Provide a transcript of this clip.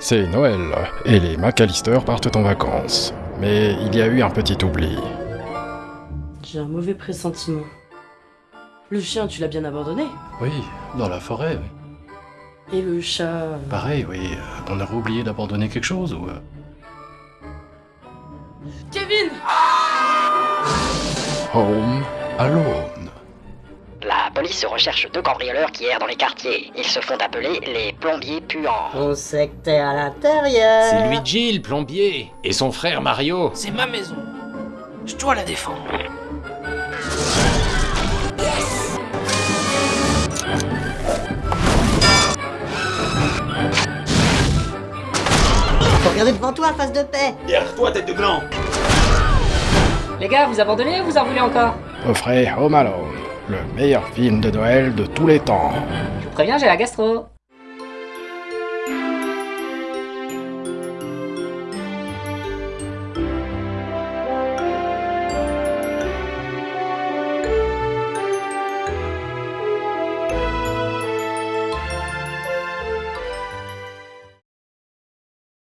C'est Noël, et les McAllister partent en vacances. Mais il y a eu un petit oubli. J'ai un mauvais pressentiment. Le chien, tu l'as bien abandonné Oui, dans la forêt, oui. Et le chat... euh, Pareil, oui. euh, On aurait oublié d'abandonner quelque chose ou... euh, Kevin Home Alone. La police recherche deux cambrioleurs qui errent dans les quartiers. Ils se font appeler les plombiers puants. On sait que t'es à l'intérieur. C'est Luigi, le plombier, et son frère Mario. C'est ma maison. Je dois la défendre. Faut regarder devant toi, face de paix. Derrière-toi, tête de gland Les gars, vous abandonnez ou vous en voulez encore? Offrez Home Alone, le meilleur film de Noël de tous les temps. Je vous préviens, j'ai la gastro.